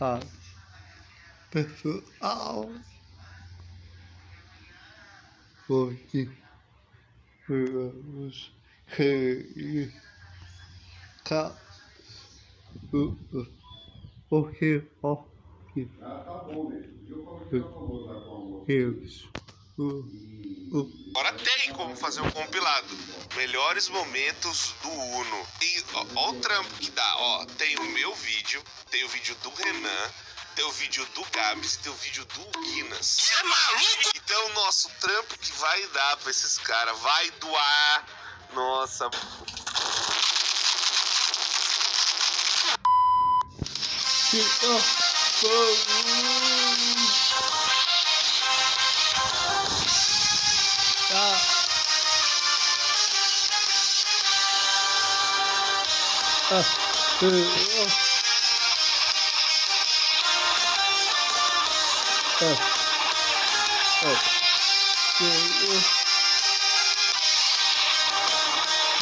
ha. Pefu au ko ki ku us ke ka u u. O ki o ki. Ki ki ki Agora tem como fazer um compilado. Melhores momentos do Uno. E ó, ó, o trampo que dá. Ó, tem o meu vídeo, tem o vídeo do Renan, tem o vídeo do Gabs, tem o vídeo do Guinness. Você é maluco? Então, nosso trampo que vai dar pra esses caras vai doar. Nossa. 啊。啊，对，我、哦。啊，哦，对，我、哦。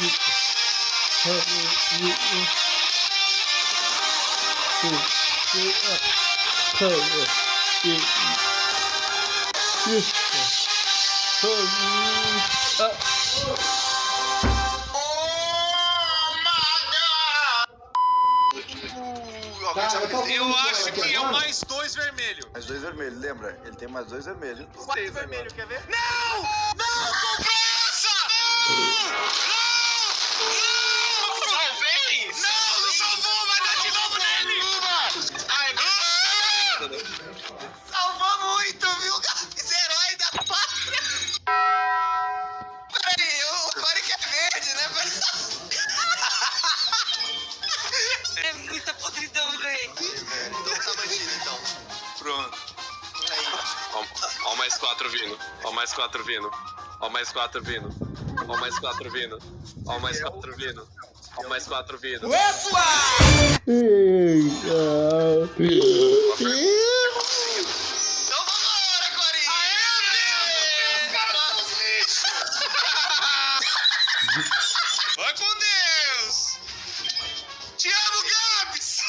一，二，一，一，一，五，一，二，二，一，一，一。Eu acho que é o mais dois vermelho. Mais dois vermelhos, lembra? Ele tem mais dois vermelhos. Quatro vermelho, quer ver? Não! Não! Comprou essa! Não! Não! Pronto. Ó, ó mais quatro vindo. Ó mais quatro vindo. Ó mais quatro vindo. Ó mais quatro vindo. Ó mais quatro vindo. Ó mais quatro vindo. Então com Deus! Te amo, Gabs!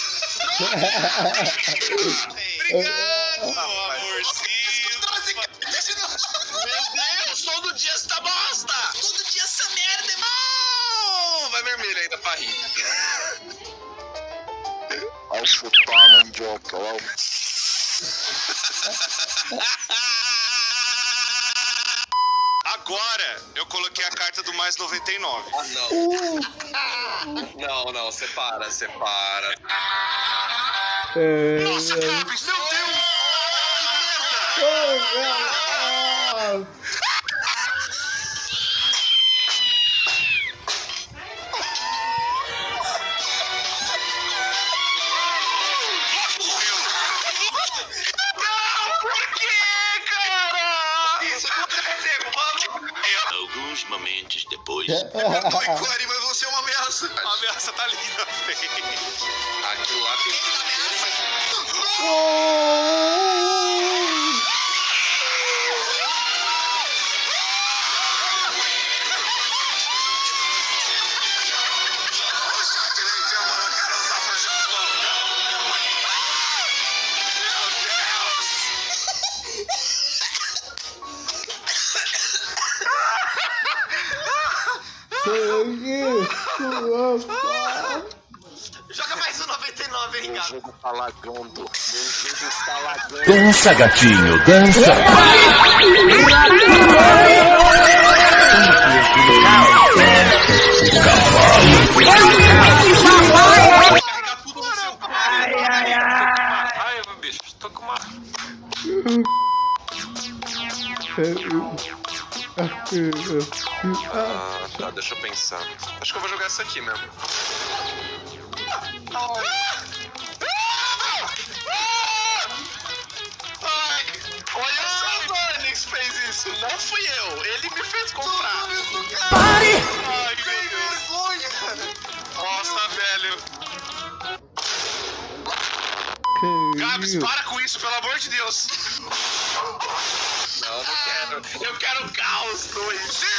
Obrigado, amorzinho! Meu Deus, todo dia essa bosta! Todo dia essa merda, irmão! Vai vermelho ainda pra rir. Ao chutar mandioca, ó. Agora eu coloquei a carta do mais 99. Ah, não. Não, não, separa, separa. Nossa, meu Deus! Por quê, cara? Isso aconteceu, vamos. Alguns momentos depois. Oi, Cory, mas você é uma ameaça. A ameaça tá ali na frente. Aquilo lá tem. Joga mais um 99, hein, Meu jogo tá lagando. Meu jogo está lagando. Dança, gatinho, dança. Carregar tudo no seu. Ai, ai, ai. Ai, meu bicho, tô com uma. Ah, tá, deixa eu pensar. Acho que eu vou jogar essa aqui mesmo. Ai, olha só, o Onix fez isso. Não fui eu. Ele me fez comprar. Pare! Ai, que vergonha, cara. Nossa, velho. Gabs, para com isso, pelo amor de Deus. Não, não quero. Eu quero caos 2.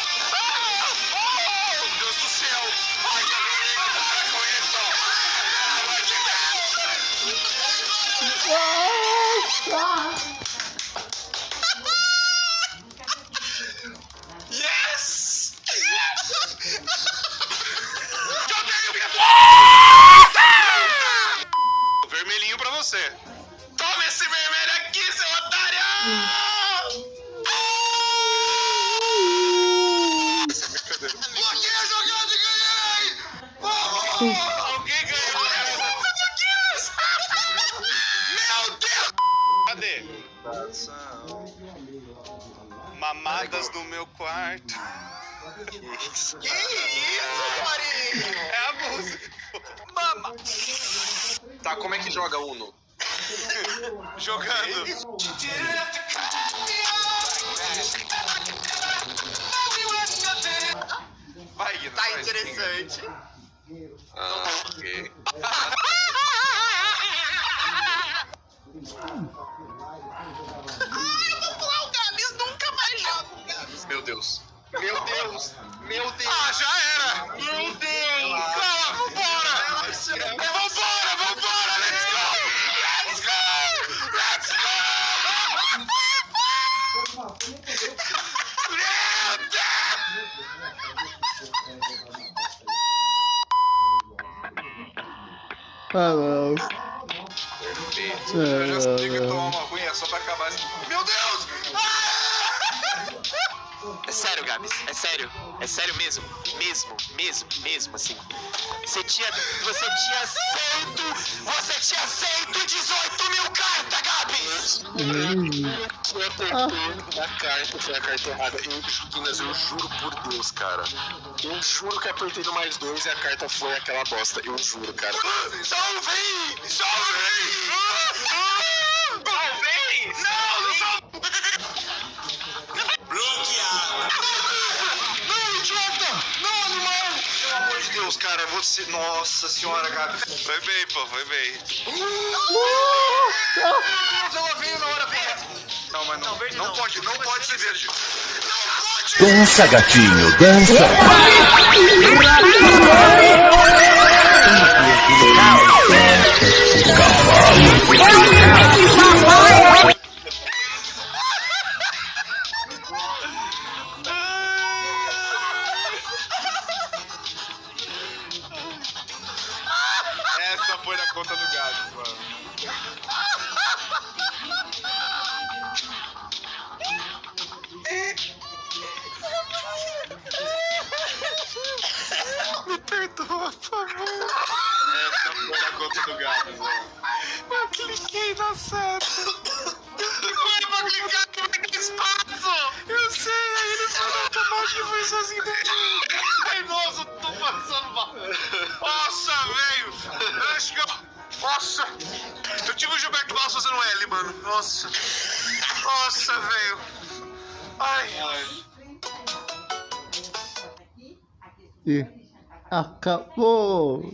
vermelhinho pra você. Toma esse vermelho aqui, seu otário! Hum. Coração. Mamadas no meu quarto. Que isso, Marinho? É a música. Mama! Tá, como é que joga Uno? Jogando. Vai, Guinness, Tá vai, interessante. Ah, ok. Meu Deus! Meu Deus! Ah, já era. Meu Deus! Calma, vambora. Vambora, vambora. Let's go. Let's go. Let's go. Meu Deus. Ah, não. Perfeito. Eu já sabia que tomar uma é só pra acabar esse... Meu Deus. É sério, Gabs, é sério. É sério mesmo. Mesmo, mesmo, mesmo, assim. Você tinha. Você tinha feito. Você tinha feito 18 mil cartas, Gabs! Eu apertei na carta, foi a carta errada. Eu, Guinness, eu juro por Deus, cara. Eu juro que apertei no mais dois e a carta foi aquela bosta. Eu juro, cara. Salvei. Salvei. Deus, cara, você. Nossa senhora, Gabi. Foi bem, pô, foi bem. Deus, ela veio na hora correta. Não, mas não. Não, pode, não pode ser verde. Dança, gatinho, dança. Essa conta do gato, mano. Me perdoa, por favor. Essa foi na conta do gato, mano. Eu cliquei na seta. Foi pra clicar que vai ter espaço. Eu sei, aí ele no automático e foi sozinho Nossa. Eu tive o Gilberto Barros fazendo L, mano. Nossa. Nossa, velho. Ai, ai. E acabou.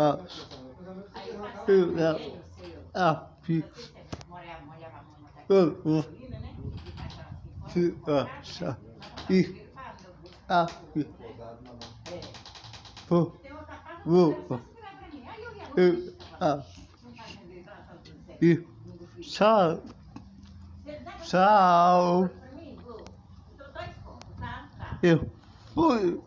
Ah, aqui. Eu vou se achar e aqui. Vou, vou, eu ah, e tchau, tchau. Eu fui